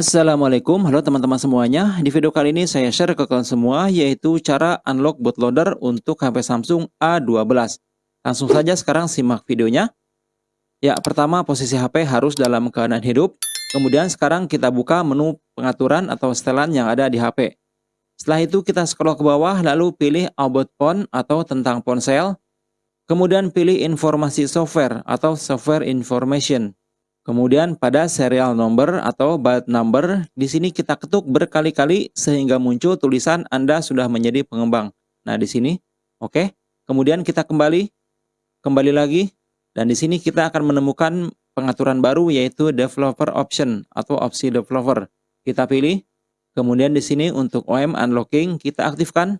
Assalamualaikum, halo teman-teman semuanya. Di video kali ini saya share ke kalian semua yaitu cara unlock bootloader untuk HP Samsung A12. Langsung saja sekarang simak videonya. Ya, pertama posisi HP harus dalam keadaan hidup. Kemudian sekarang kita buka menu pengaturan atau setelan yang ada di HP. Setelah itu kita scroll ke bawah lalu pilih About Phone atau tentang ponsel. Kemudian pilih informasi software atau software information. Kemudian pada serial number atau byte number, di sini kita ketuk berkali-kali sehingga muncul tulisan Anda sudah menjadi pengembang. Nah, di sini, oke. Okay. Kemudian kita kembali, kembali lagi, dan di sini kita akan menemukan pengaturan baru yaitu developer option atau opsi developer. Kita pilih, kemudian di sini untuk OM unlocking kita aktifkan.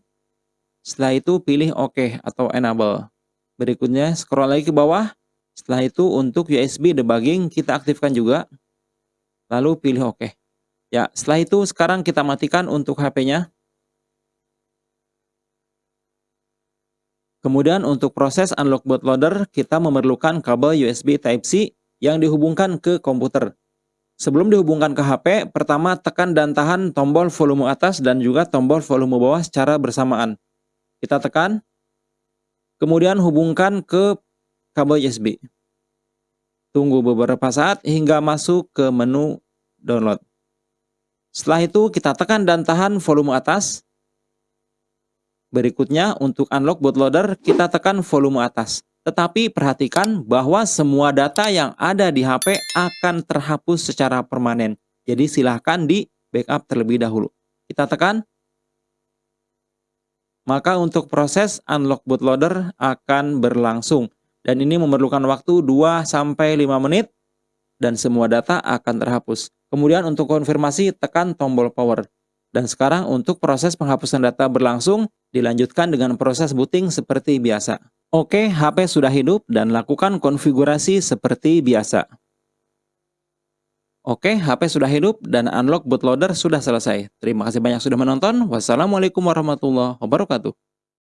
Setelah itu pilih OK atau enable. Berikutnya scroll lagi ke bawah, setelah itu untuk USB debugging kita aktifkan juga. Lalu pilih OK. Ya, setelah itu sekarang kita matikan untuk HP-nya. Kemudian untuk proses unlock bootloader, kita memerlukan kabel USB Type-C yang dihubungkan ke komputer. Sebelum dihubungkan ke HP, pertama tekan dan tahan tombol volume atas dan juga tombol volume bawah secara bersamaan. Kita tekan, kemudian hubungkan ke kabel USB. Tunggu beberapa saat hingga masuk ke menu download. Setelah itu kita tekan dan tahan volume atas. Berikutnya untuk unlock bootloader kita tekan volume atas. Tetapi perhatikan bahwa semua data yang ada di HP akan terhapus secara permanen. Jadi silahkan di backup terlebih dahulu. Kita tekan. Maka untuk proses unlock bootloader akan berlangsung dan ini memerlukan waktu 2 sampai 5 menit dan semua data akan terhapus. Kemudian untuk konfirmasi tekan tombol power. Dan sekarang untuk proses penghapusan data berlangsung dilanjutkan dengan proses booting seperti biasa. Oke, HP sudah hidup dan lakukan konfigurasi seperti biasa. Oke, HP sudah hidup dan unlock bootloader sudah selesai. Terima kasih banyak sudah menonton. Wassalamualaikum warahmatullahi wabarakatuh.